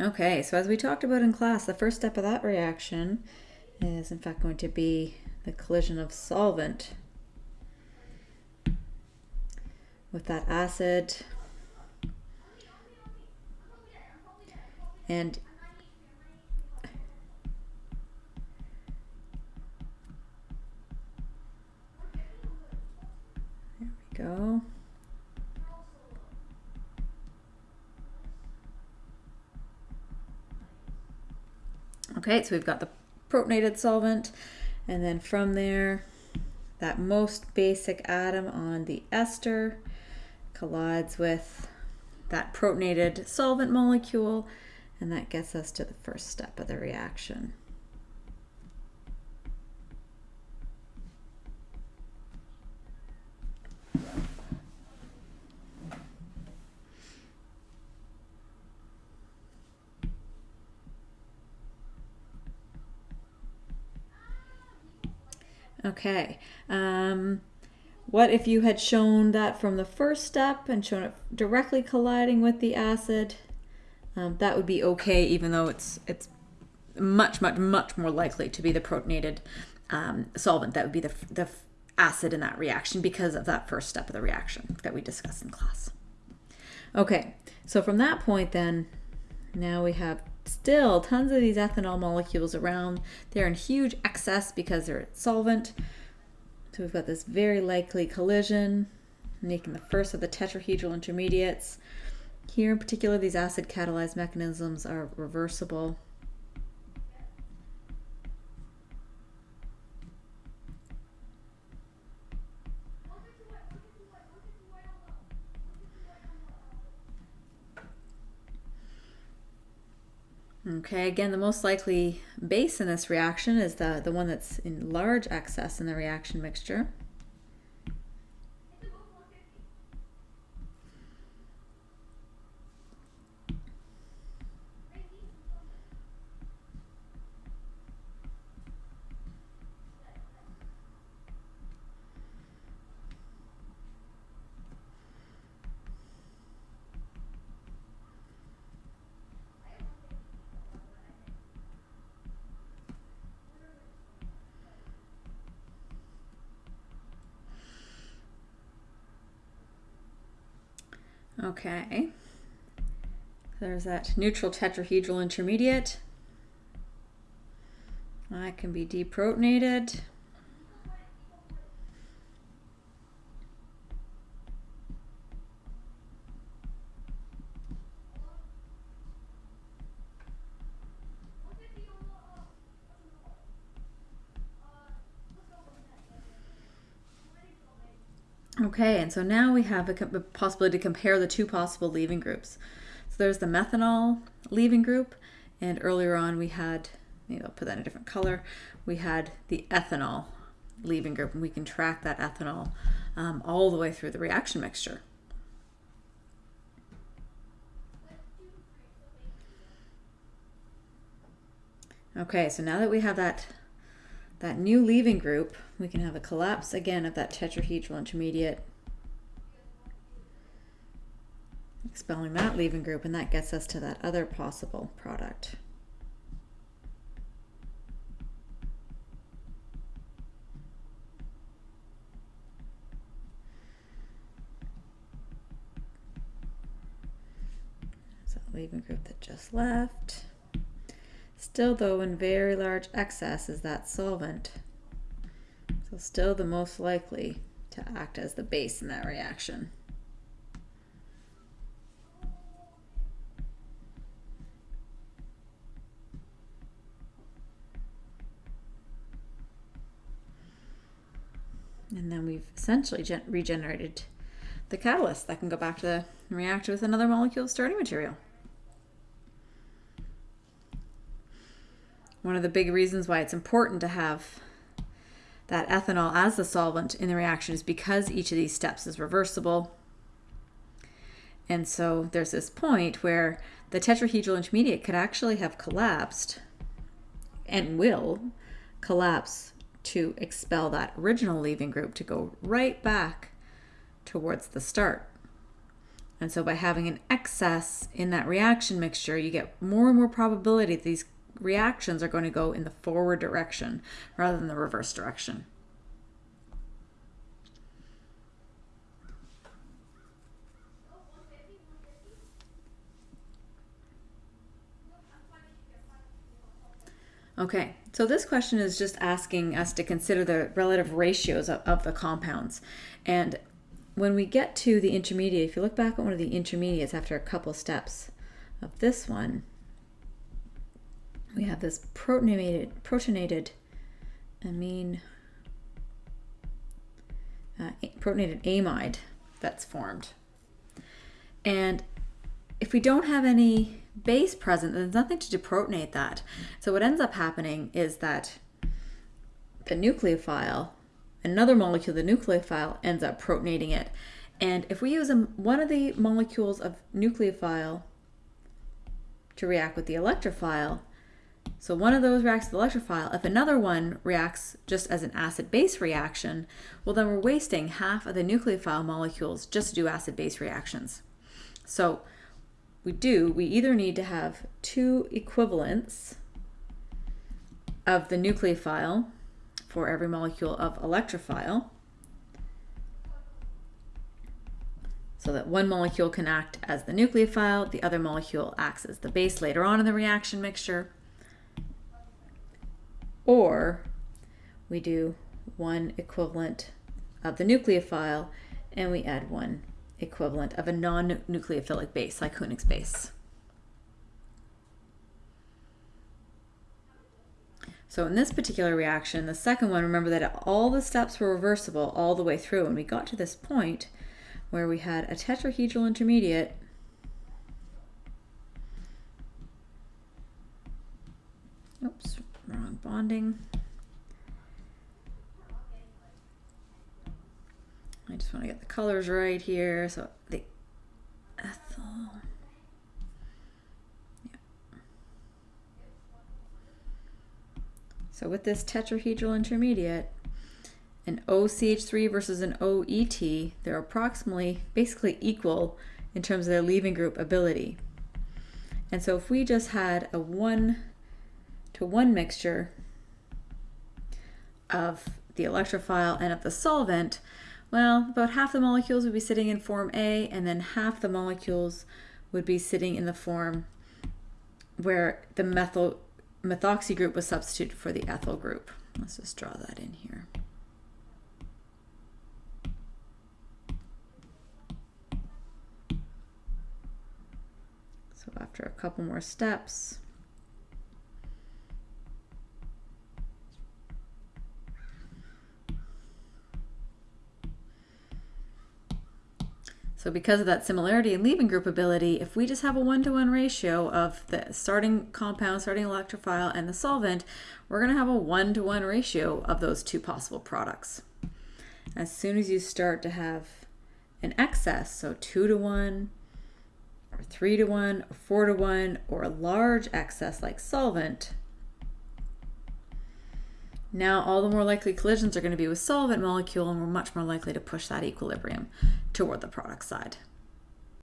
Okay, so as we talked about in class, the first step of that reaction is in fact going to be the collision of solvent with that acid. And Okay, so we've got the protonated solvent, and then from there, that most basic atom on the ester collides with that protonated solvent molecule, and that gets us to the first step of the reaction. Okay. Um, what if you had shown that from the first step and shown it directly colliding with the acid? Um, that would be okay, even though it's it's much, much, much more likely to be the protonated um, solvent. That would be the, the acid in that reaction because of that first step of the reaction that we discussed in class. Okay, so from that point then, now we have still tons of these ethanol molecules around. They're in huge excess because they're solvent. So we've got this very likely collision, making the first of the tetrahedral intermediates. Here in particular, these acid catalyzed mechanisms are reversible. Okay, again, the most likely base in this reaction is the, the one that's in large excess in the reaction mixture. Okay. There's that neutral tetrahedral intermediate. That can be deprotonated. Okay, and so now we have a, possibility to compare the two possible leaving groups. So there's the methanol leaving group, and earlier on we had, maybe I'll put that in a different color, we had the ethanol leaving group, and we can track that ethanol um, all the way through the reaction mixture. Okay, so now that we have that that new leaving group, we can have a collapse again of that tetrahedral intermediate, expelling that leaving group, and that gets us to that other possible product. So leaving group that just left. Still though in very large excess is that solvent. Still the most likely to act as the base in that reaction. And then we've essentially regenerated the catalyst that can go back to the reactor with another molecule of starting material. One of the big reasons why it's important to have that ethanol as the solvent in the reaction is because each of these steps is reversible. And so there's this point where the tetrahedral intermediate could actually have collapsed and will collapse to expel that original leaving group to go right back towards the start. And so by having an excess in that reaction mixture, you get more and more probability that these reactions are going to go in the forward direction rather than the reverse direction. Okay, so this question is just asking us to consider the relative ratios of, of, the compounds. And when we get to the intermediate, if you look back at one of the intermediates after a couple steps of this one, we have this protonated, protonated amine, uh, protonated amide that's formed. And if we don't have any base present, then there's nothing to deprotonate that. So what ends up happening is that the nucleophile, another molecule, the nucleophile, ends up protonating it. And if we use a, one of the molecules of nucleophile to react with the electrophile, so one of those reacts with the electrophile, if another one reacts just as an acid-base reaction, well then we're wasting half of the nucleophile molecules just to do acid-base reactions. So we do, we either need to have two equivalents of the nucleophile for every molecule of electrophile, so that one molecule can act as the nucleophile, the other molecule acts as the base later on in the reaction mixture. Or we do one equivalent of the nucleophile and we add one equivalent of a non-nucleophilic base, like Hünig's base. So in this particular reaction, the second one, remember that all the steps were reversible all the way through. And we got to this point where we had a tetrahedral intermediate bonding. I just want to get the colors right here. So the ethyl. Yeah. So with this tetrahedral intermediate, an OCH3 versus an OET, they're approximately basically equal in terms of their leaving group ability. And so if we just had a one to one mixture of the electrophile and of the solvent, well, about half the molecules would be sitting in form A, and then half the molecules would be sitting in the form where the methyl methoxy group was substituted for the ethyl group. Let's just draw that in here. So after a couple more steps, So because of that similarity in leaving group ability, if we just have a one-to-one -one ratio of the starting compound, starting electrophile, and the solvent, we're going to have a one-to-one -one ratio of those two possible products. As soon as you start to have an excess, so two to one, or three to one, or four to one, or a large excess like solvent, now all the more likely collisions are going to be with solvent molecule and we're much more likely to push that equilibrium toward the product side.